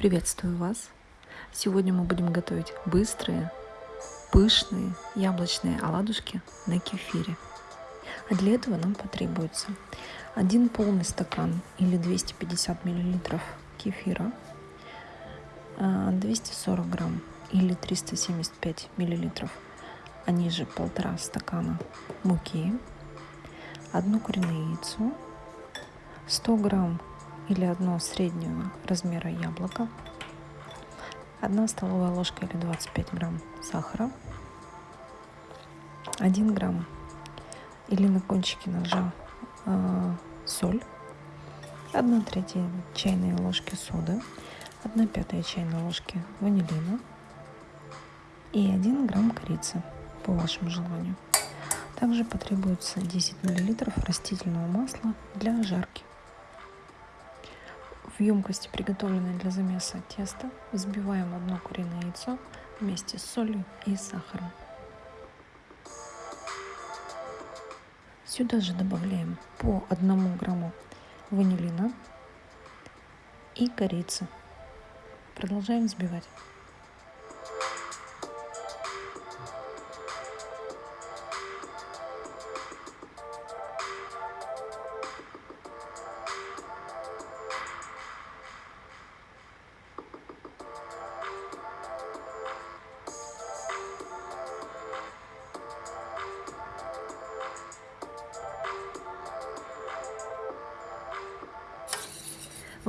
Приветствую вас! Сегодня мы будем готовить быстрые, пышные яблочные оладушки на кефире. А для этого нам потребуется один полный стакан или 250 миллилитров кефира, 240 а, грамм или 375 миллилитров, они же полтора стакана муки, одно куриное яйцо, 100 грамм или одно среднего размера яблоко, 1 столовая ложка или 25 грамм сахара, 1 грамм или на кончике ножа э, соль, 1 третья чайной ложки соды, 1 пятая чайной ложки ванилина и 1 грамм корицы по вашему желанию. Также потребуется 10 миллилитров растительного масла для жарки. В емкости, приготовленной для замеса теста, взбиваем одно куриное яйцо вместе с солью и сахаром. Сюда же добавляем по одному грамму ванилина и корицы. Продолжаем взбивать.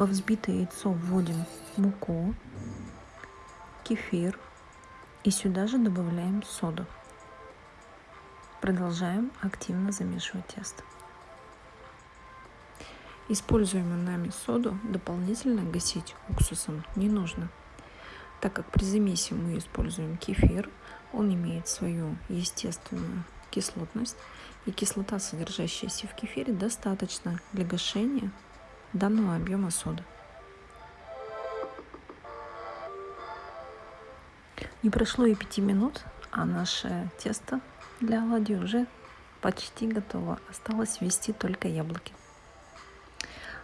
Во взбитое яйцо вводим муку, кефир и сюда же добавляем соду. Продолжаем активно замешивать тесто. Используемую нами соду дополнительно гасить уксусом не нужно, так как при замесе мы используем кефир, он имеет свою естественную кислотность, и кислота, содержащаяся в кефире, достаточно для гашения данного объема соды. Не прошло и пяти минут, а наше тесто для оладий уже почти готово. Осталось ввести только яблоки.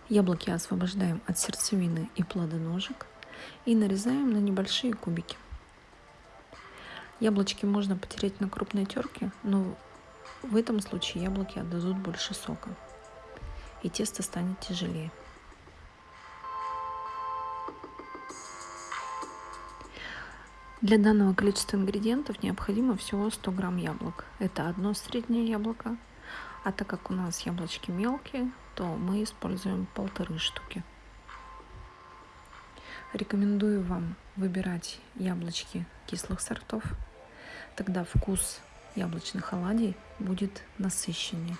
Яблоки освобождаем от сердцевины и плодоножек и нарезаем на небольшие кубики. Яблочки можно потереть на крупной терке, но в этом случае яблоки отдадут больше сока и тесто станет тяжелее. Для данного количества ингредиентов необходимо всего 100 грамм яблок. Это одно среднее яблоко. А так как у нас яблочки мелкие, то мы используем полторы штуки. Рекомендую вам выбирать яблочки кислых сортов. Тогда вкус яблочных оладий будет насыщеннее.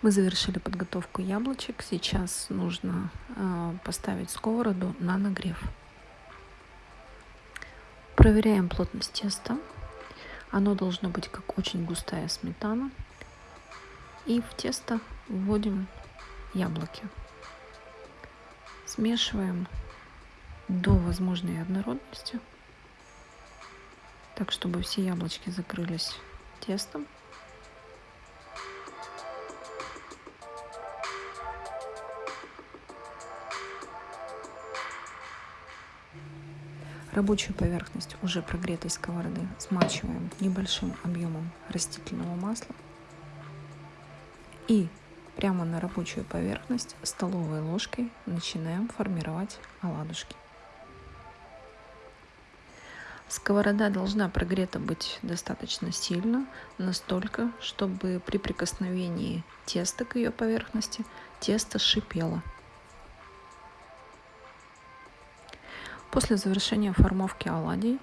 Мы завершили подготовку яблочек. Сейчас нужно э, поставить сковороду на нагрев. Проверяем плотность теста. Оно должно быть как очень густая сметана. И в тесто вводим яблоки. Смешиваем до возможной однородности, так чтобы все яблочки закрылись тестом. Рабочую поверхность уже прогретой сковороды смачиваем небольшим объемом растительного масла и прямо на рабочую поверхность столовой ложкой начинаем формировать оладушки. Сковорода должна прогрета быть достаточно сильно, настолько, чтобы при прикосновении теста к ее поверхности тесто шипело. После завершения формовки оладий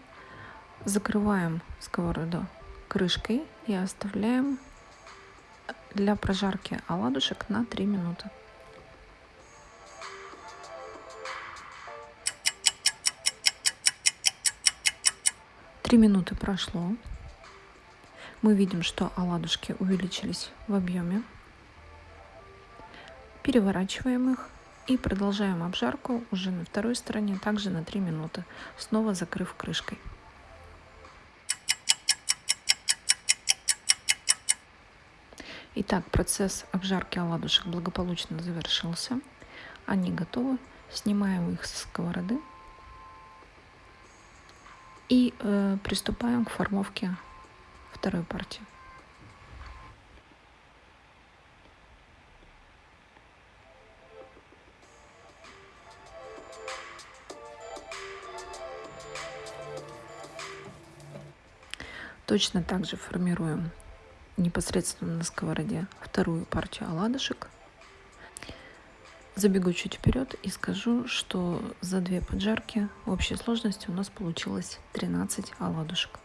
закрываем сковороду крышкой и оставляем для прожарки оладушек на 3 минуты. Три минуты прошло. Мы видим, что оладушки увеличились в объеме. Переворачиваем их и продолжаем обжарку уже на второй стороне, также на 3 минуты, снова закрыв крышкой. Итак, процесс обжарки оладушек благополучно завершился. Они готовы. Снимаем их со сковороды и э, приступаем к формовке второй партии. Точно так же формируем непосредственно на сковороде вторую партию оладушек. Забегу чуть вперед и скажу, что за две поджарки в общей сложности у нас получилось 13 оладушек.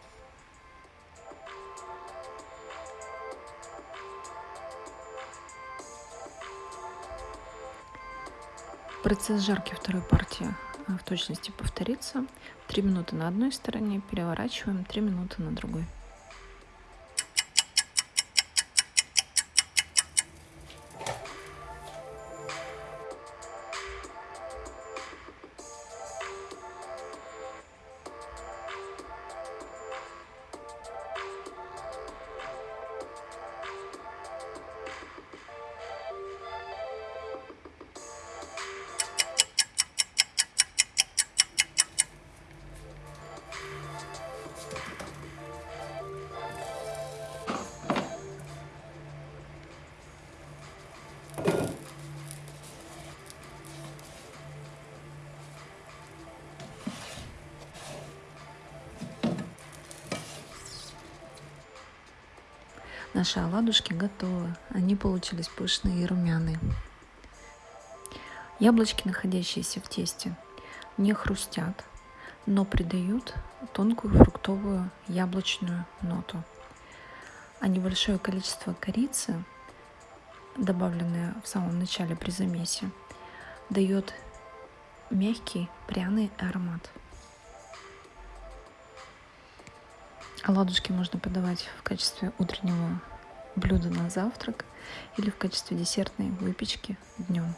Процесс жарки второй партии в точности повторится. 3 минуты на одной стороне, переворачиваем 3 минуты на другой. Наши оладушки готовы. Они получились пышные и румяные. Яблочки, находящиеся в тесте, не хрустят, но придают тонкую фруктовую яблочную ноту. А небольшое количество корицы, добавленное в самом начале при замесе, дает мягкий пряный аромат. Оладушки можно подавать в качестве утреннего блюда на завтрак или в качестве десертной выпечки днем.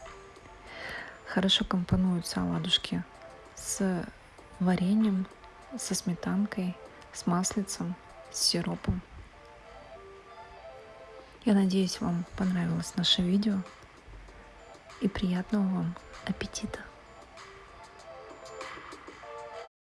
Хорошо компонуются оладушки с вареньем, со сметанкой, с маслицем, с сиропом. Я надеюсь, вам понравилось наше видео и приятного вам аппетита!